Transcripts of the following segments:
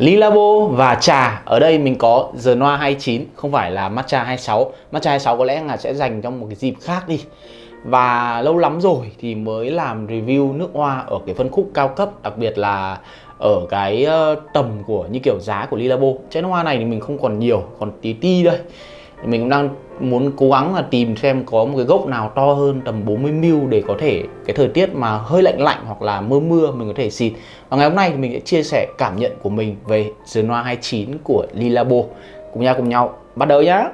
Lilabo và trà. Ở đây mình có Genoa Noa 29 Không phải là Matcha 26 Matcha 26 có lẽ là sẽ dành trong một cái dịp khác đi. Và lâu lắm rồi thì mới làm review nước hoa Ở cái phân khúc cao cấp, Đặc biệt là ở cái ờ, tầm của như kiểu giá của Lilabo Chai nước hoa này thì mình không còn nhiều, Còn tí ti đây mình cũng đang muốn cố gắng là tìm xem có một cái gốc nào to hơn tầm 40 mil để có thể cái thời tiết mà hơi lạnh lạnh hoặc là mưa mưa mình có thể xịt. Và ngày hôm nay thì mình sẽ chia sẻ cảm nhận của mình về Genoa 29 của Lilabo. Cùng nhau cùng nhau bắt đầu nhá!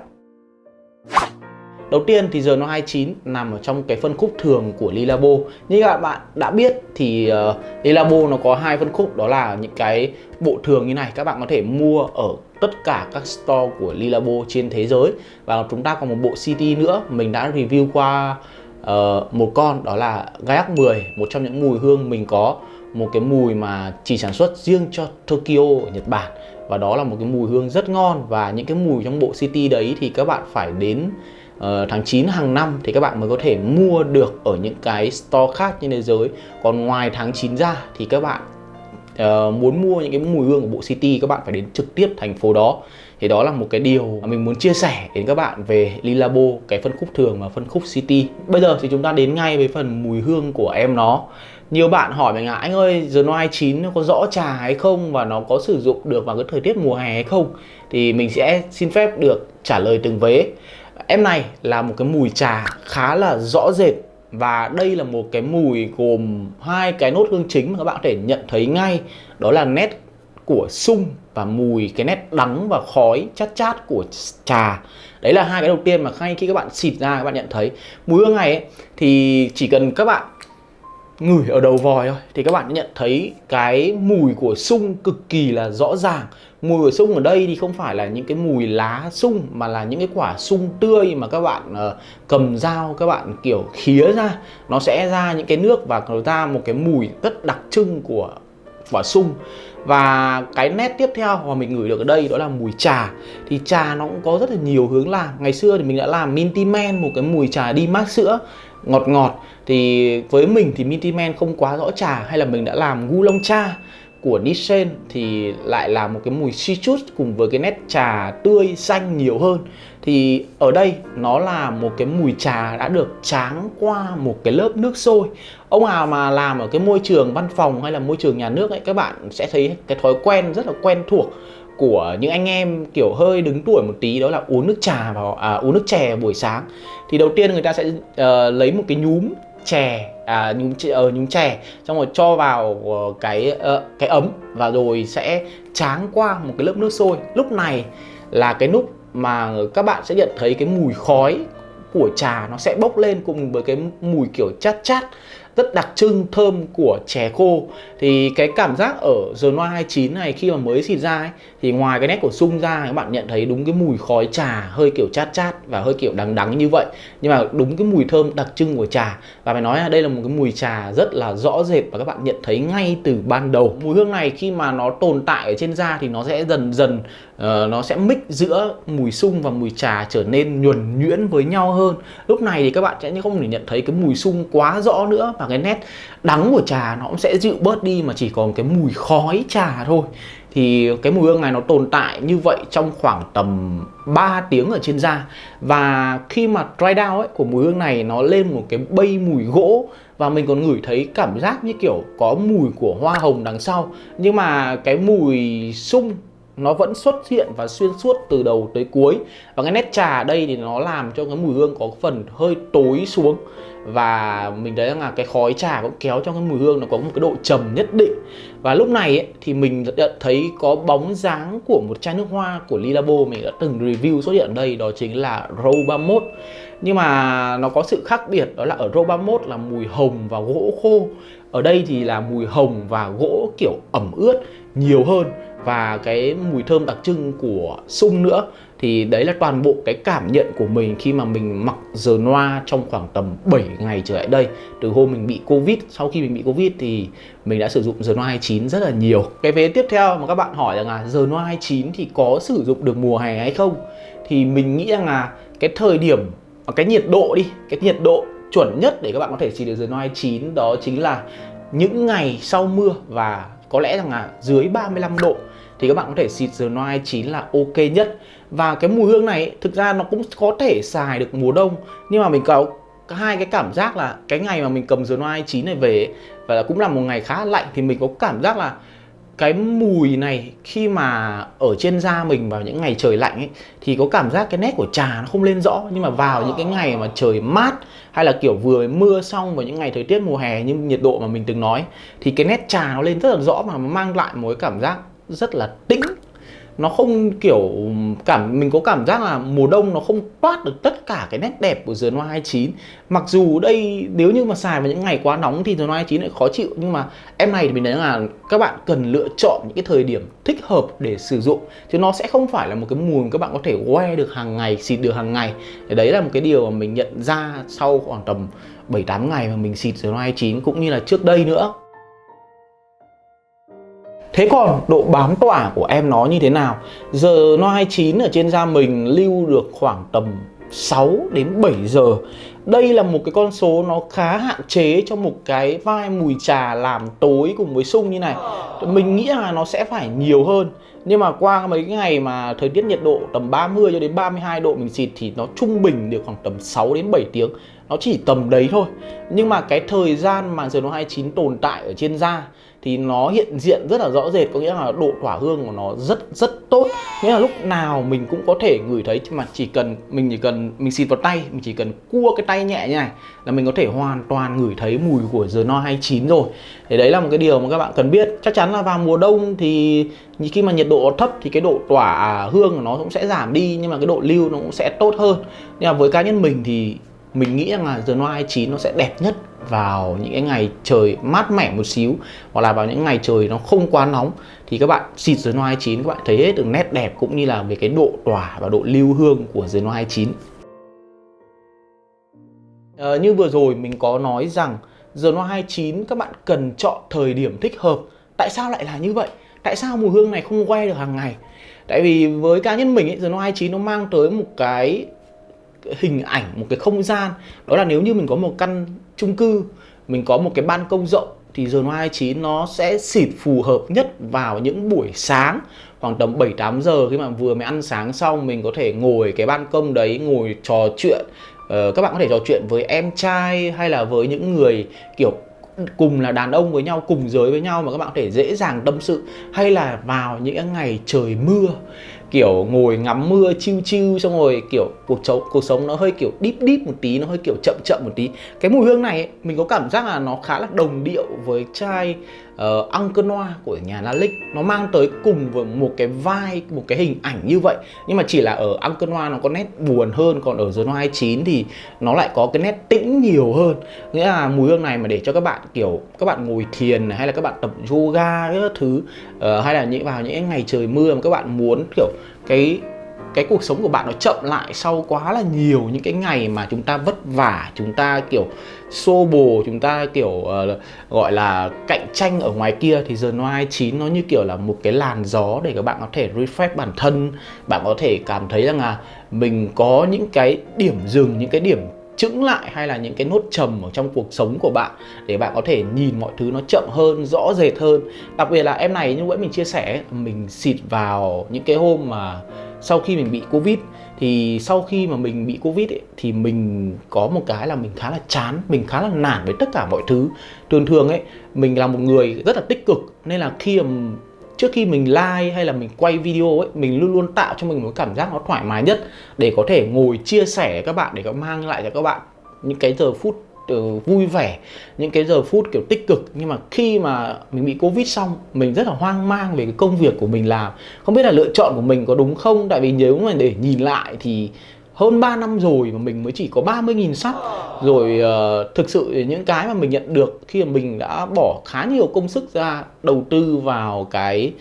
Đầu tiên thì giờ nó 29 nằm ở trong cái phân khúc thường của Lilabo. Như các bạn đã biết thì uh, Lilabo nó có hai phân khúc đó là những cái bộ thường như này. Các bạn có thể mua ở tất cả các store của Lilabo trên thế giới. Và chúng ta còn một bộ CD nữa Mình đã review qua uh, một con đó là Gaiac 10 Một trong những mùi hương mình có. Một cái mùi mà chỉ sản xuất riêng cho Tokyo ở Nhật Bản. Và đó là một cái mùi hương rất ngon. Và những cái mùi trong bộ CT đấy thì các bạn phải đến uh, tháng 9 hàng năm thì các bạn mới có thể mua được ở những cái store khác trên thế giới. Còn ngoài tháng 9 ra thì các bạn uh, muốn mua những cái mùi hương của bộ city các bạn phải đến trực tiếp thành phố đó. Thì đó là một cái điều mà mình muốn chia sẻ đến các bạn về Lilabo cái phân khúc thường và phân khúc city. Bây giờ thì chúng ta đến ngay với phần mùi hương của em nó. Nhiều bạn hỏi mình là anh ơi The Noir 9 nó có rõ trà hay không và nó có sử dụng được vào cái thời tiết mùa hè hay không? Thì mình sẽ xin phép được trả lời từng vế em này là một cái mùi trà khá là rõ rệt và đây là một cái mùi gồm hai cái nốt hương chính mà các bạn có thể nhận thấy ngay. Đó là nét của sung và mùi cái nét đắng và khói chát chát của trà. Đấy là hai cái đầu tiên mà ngay khi các bạn xịt ra các bạn nhận thấy. Mùi hương này ấy, thì chỉ cần các bạn ngửi ở đầu vòi thôi. Thì các bạn nhận thấy cái mùi của sung cực kỳ là rõ ràng. Mùi của sung ở đây thì không phải là những cái mùi lá sung mà là những cái quả sung tươi mà các bạn uh, cầm dao các bạn kiểu khía ra. Nó sẽ ra những cái nước và nó ra một cái mùi rất đặc trưng của quả sung. Và cái nét tiếp theo mà mình ngửi được ở đây đó là mùi trà. Thì trà nó cũng có rất là nhiều hướng làm. Ngày xưa thì mình đã làm minty man một cái mùi trà đi mát sữa ngọt ngọt, thì với mình thì Minty Man không quá rõ trà hay là mình đã làm gu long cha của Nissan thì lại là một cái mùi citrus cùng với cái nét trà tươi xanh nhiều hơn. Thì ở đây nó là một cái mùi trà đã được tráng qua một cái lớp nước sôi. Ông nào mà làm ở cái môi trường văn phòng hay là môi trường nhà nước ấy, các bạn sẽ thấy cái thói quen rất là quen thuộc của những anh em kiểu hơi đứng tuổi một tí đó là uống nước trà vào à, uống nước chè buổi sáng. Thì đầu tiên người ta sẽ uh, lấy một cái nhúm chè à, nhúng uh, ờ, nhúng chè xong rồi cho vào uh, cái uh, cái ấm và rồi sẽ tráng qua một cái lớp nước sôi. Lúc này là cái lúc mà các bạn sẽ nhận thấy cái mùi khói của trà nó sẽ bốc lên cùng với cái mùi kiểu chát chát rất đặc trưng thơm của chè khô. Thì cái cảm giác ở The Noir 29 này khi mà mới xịt ra ấy, thì ngoài cái nét của sung ra các bạn nhận thấy đúng cái mùi khói trà hơi kiểu chát chát và hơi kiểu đắng đắng như vậy. Nhưng mà đúng cái mùi thơm đặc trưng của trà. Và phải nói là đây là một cái mùi trà rất là rõ rệt và các bạn nhận thấy ngay từ ban đầu. Mùi hương này khi mà nó tồn tại ở trên da thì nó sẽ dần dần uh, nó sẽ mix giữa mùi sung và mùi trà trở nên nhuần nhuyễn với nhau hơn. Lúc này thì các bạn sẽ không thể nhận thấy cái mùi sung quá rõ nữa và cái nét đắng của trà nó cũng sẽ dịu bớt đi mà chỉ còn cái mùi khói trà thôi. Thì cái mùi hương này nó tồn tại như vậy trong khoảng tầm 3 tiếng ở trên da. Và khi mà dry down ấy, của mùi hương này nó lên một cái bay mùi gỗ. Và mình còn ngửi thấy cảm giác như kiểu có mùi của hoa hồng đằng sau. Nhưng mà cái mùi sung nó vẫn xuất hiện và xuyên suốt từ đầu tới cuối. Và cái nét trà ở đây thì nó làm cho cái mùi hương có phần hơi tối xuống. Và mình thấy rằng là cái khói trà cũng kéo cho cái mùi hương nó có một cái độ trầm nhất định và lúc này ấy, thì mình đã thấy có bóng dáng của một chai nước hoa của Lilabo. Mình đã từng review xuất hiện ở đây đó chính là Row 31 nhưng mà nó có sự khác biệt đó là ở Row 31 là mùi hồng và gỗ khô. Ở đây thì là mùi hồng và gỗ kiểu ẩm ướt nhiều hơn. Và cái mùi thơm đặc trưng của sung nữa thì đấy là toàn bộ cái cảm nhận của mình khi mà mình mặc giờ noa trong khoảng tầm 7 ngày trở lại đây. Từ hôm mình bị covid, sau khi mình bị covid thì mình đã sử dụng giờ noa 29 rất là nhiều. Cái vế tiếp theo mà các bạn hỏi rằng là giờ noa 29 thì có sử dụng được mùa hè hay không? Thì mình nghĩ rằng là cái thời điểm à, cái nhiệt độ đi, cái nhiệt độ chuẩn nhất để các bạn có thể xịt được giờ noa 29 đó chính là những ngày sau mưa và có lẽ rằng là dưới 35 độ thì các bạn có thể xịt dừa noai chín là ok nhất. Và cái mùi hương này, thực ra nó cũng có thể xài được mùa đông, nhưng mà mình có hai cái cảm giác là cái ngày mà mình cầm dừa noai chín này về và là cũng là một ngày khá lạnh, thì mình có cảm giác là cái mùi này khi mà ở trên da mình vào những ngày trời lạnh ấy, thì có cảm giác cái nét của trà nó không lên rõ. Nhưng mà vào những cái ngày mà trời mát, hay là kiểu vừa mưa xong vào những ngày thời tiết mùa hè như nhiệt độ mà mình từng nói, thì cái nét trà nó lên rất là rõ, mà mang lại một cái cảm giác rất là tĩnh. Nó không kiểu cảm, mình có cảm giác là mùa đông nó không toát được tất cả cái nét đẹp của dừa Hoa 29 mặc dù đây, nếu như mà xài vào những ngày quá nóng thì dừa Hoa 29 lại khó chịu, nhưng mà em này thì mình thấy là các bạn cần lựa chọn những cái thời điểm thích hợp để sử dụng. Chứ nó sẽ không phải là một cái mùi mà các bạn có thể que được hàng ngày, xịt được hàng ngày. Đấy là một cái điều mà mình nhận ra sau khoảng tầm 7-8 ngày mà mình xịt dừa Hoa 29 cũng như là trước đây nữa. Thế còn độ bám tỏa của em nó như thế nào? Giờ nó 29 ở trên da mình lưu được khoảng tầm 6 đến 7 giờ. Đây là một cái con số nó khá hạn chế cho một cái vai mùi trà làm tối cùng với sung như này. Mình nghĩ là nó sẽ phải nhiều hơn. Nhưng mà qua mấy cái ngày mà thời tiết nhiệt độ tầm 30 cho đến 32 độ mình xịt thì nó trung bình được khoảng tầm 6 đến 7 tiếng nó chỉ tầm đấy thôi. Nhưng mà cái thời gian mà giờ nó 29 tồn tại ở trên da thì nó hiện diện rất là rõ rệt. Có nghĩa là độ tỏa hương của nó rất rất tốt. Nghĩa là lúc nào mình cũng có thể ngửi thấy. Mà chỉ cần mình chỉ cần mình xịt vào tay, mình chỉ cần cua cái tay nhẹ như này là mình có thể hoàn toàn ngửi thấy mùi của giờ no 29 rồi. Thì đấy là một cái điều mà các bạn cần biết. Chắc chắn là vào mùa đông thì khi mà nhiệt độ thấp thì cái độ tỏa hương của nó cũng sẽ giảm đi, nhưng mà cái độ lưu nó cũng sẽ tốt hơn. Nhưng mà với cá nhân mình thì mình nghĩ rằng là The Noir 29 nó sẽ đẹp nhất vào những cái ngày trời mát mẻ một xíu hoặc là vào những ngày trời nó không quá nóng. Thì các bạn xịt The Noir 29 các bạn thấy hết được nét đẹp cũng như là về cái độ tỏa và độ lưu hương của The Noir 29 à, ờ, như vừa rồi mình có nói rằng The Noir 29 các bạn cần chọn thời điểm thích hợp. Tại sao lại là như vậy? Tại sao mùi hương này không quay được hàng ngày? Tại vì với cá nhân mình ấy, The Noir 29 nó mang tới một cái hình ảnh một cái không gian. Đó là nếu như mình có một căn chung cư mình có một cái ban công rộng thì Zone 29 nó sẽ xịt phù hợp nhất vào những buổi sáng khoảng tầm 7-8 giờ khi mà vừa mới ăn sáng xong mình có thể ngồi cái ban công đấy ngồi trò chuyện. Ờ, các bạn có thể trò chuyện với em trai hay là với những người kiểu cùng là đàn ông với nhau cùng giới với nhau mà các bạn có thể dễ dàng tâm sự. Hay là vào những ngày trời mưa kiểu ngồi ngắm mưa chiêu chiêu xong rồi kiểu cuộc sống cuộc sống nó hơi kiểu deep deep một tí nó hơi kiểu chậm chậm một tí. Cái mùi hương này ấy, mình có cảm giác là nó khá là đồng điệu với chai Ờ, uh, Uncle Noir của nhà Lalique nó mang tới cùng với một cái vai một cái hình ảnh như vậy. Nhưng mà chỉ là ở Uncle Noir nó có nét buồn hơn còn ở The Noir 29 thì nó lại có cái nét tĩnh nhiều hơn. Nghĩa là mùi hương này mà để cho các bạn kiểu các bạn ngồi thiền hay là các bạn tập yoga các thứ uh, hay là những vào những ngày trời mưa mà các bạn muốn kiểu cái cái cuộc sống của bạn nó chậm lại sau quá là nhiều những cái ngày mà chúng ta vất vả chúng ta kiểu xô bồ chúng ta kiểu uh, gọi là cạnh tranh ở ngoài kia thì giờ noai chín nó như kiểu là một cái làn gió để các bạn có thể refresh bản thân. Bạn có thể cảm thấy rằng là mình có những cái điểm dừng những cái điểm chững lại hay là những cái nốt trầm ở trong cuộc sống của bạn để bạn có thể nhìn mọi thứ nó chậm hơn rõ rệt hơn. Đặc biệt là em này như vậy mình chia sẻ mình xịt vào những cái hôm mà sau khi mình bị covid thì sau khi mà mình bị covid ấy, thì mình có một cái là mình khá là chán mình khá là nản với tất cả mọi thứ. Thường thường ấy mình là một người rất là tích cực nên là khi mà trước khi mình like hay là mình quay video ấy mình luôn luôn tạo cho mình một cảm giác nó thoải mái nhất để có thể ngồi chia sẻ với các bạn để có mang lại cho các bạn những cái giờ phút Ờ, vui vẻ những cái giờ phút kiểu tích cực. Nhưng mà khi mà mình bị covid xong mình rất là hoang mang về cái công việc của mình làm. Không biết là lựa chọn của mình có đúng không? Tại vì nếu mà để nhìn lại thì hơn 3 năm rồi mà mình mới chỉ có 30.000 sub rồi uh, thực sự những cái mà mình nhận được khi mà mình đã bỏ khá nhiều công sức ra đầu tư vào cái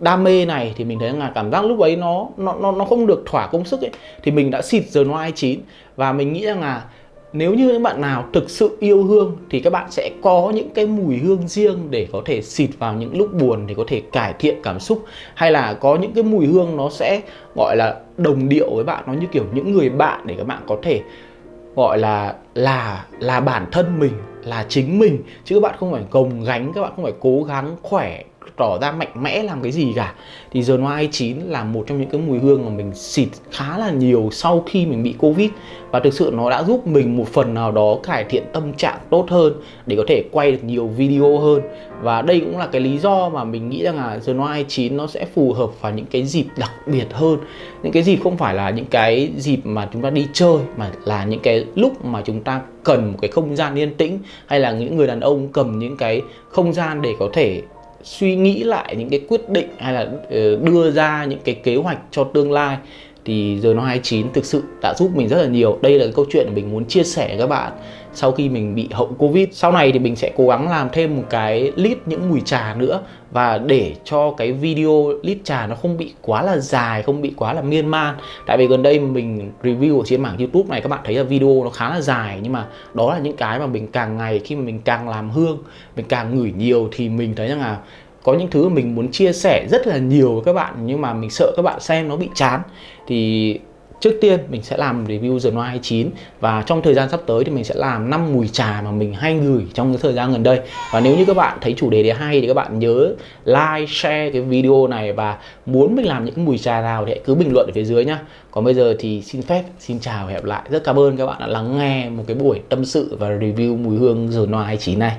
đam mê này thì mình thấy là cảm giác lúc ấy nó nó nó nó không được thỏa công sức ấy. Thì mình đã xịt giờ no 29 và mình nghĩ rằng là nếu như những bạn nào thực sự yêu hương thì các bạn sẽ có những cái mùi hương riêng để có thể xịt vào những lúc buồn để có thể cải thiện cảm xúc. Hay là có những cái mùi hương nó sẽ gọi là đồng điệu với bạn, nó như kiểu những người bạn để các bạn có thể gọi là là là bản thân mình, là chính mình. Chứ các bạn không phải gồng gánh, các bạn không phải cố gắng khỏe tỏ ra mạnh mẽ làm cái gì cả. Thì The Noir 29 là một trong những cái mùi hương mà mình xịt khá là nhiều sau khi mình bị Covid. Và thực sự nó đã giúp mình một phần nào đó cải thiện tâm trạng tốt hơn để có thể quay được nhiều video hơn. Và đây cũng là cái lý do mà mình nghĩ rằng là The Noir 29 nó sẽ phù hợp vào những cái dịp đặc biệt hơn. Những cái dịp không phải là những cái dịp mà chúng ta đi chơi, mà là những cái lúc mà chúng ta cần một cái không gian yên tĩnh, hay là những người đàn ông cầm những cái không gian để có thể suy nghĩ lại những cái quyết định hay là ờ, đưa ra những cái kế hoạch cho tương lai thì giờ nó 29 thực sự đã giúp mình rất là nhiều. Đây là cái câu chuyện mình muốn chia sẻ với các bạn sau khi mình bị hậu covid. Sau này thì mình sẽ cố gắng làm thêm một cái list những mùi trà nữa và để cho cái video list trà nó không bị quá là dài, không bị quá là miên man. Tại vì gần đây mình review ở trên mảng youtube này, các bạn thấy là video nó khá là dài, nhưng mà đó là những cái mà mình càng ngày khi mà mình càng làm hương, mình càng ngửi nhiều thì mình thấy rằng là có những thứ mình muốn chia sẻ rất là nhiều với các bạn, nhưng mà mình sợ các bạn xem nó bị chán thì Trước tiên mình sẽ làm review The Noir 29 và trong thời gian sắp tới thì mình sẽ làm 5 mùi trà mà mình hay gửi trong cái thời gian gần đây. Và nếu như các bạn thấy chủ đề này hay thì các bạn nhớ like, share cái video này và muốn mình làm những mùi trà nào thì hãy cứ bình luận ở phía dưới nhá. Còn bây giờ thì xin phép, xin chào và hẹn lại. Rất cảm ơn các bạn đã lắng nghe một cái buổi tâm sự và review mùi hương The Noir 29 này.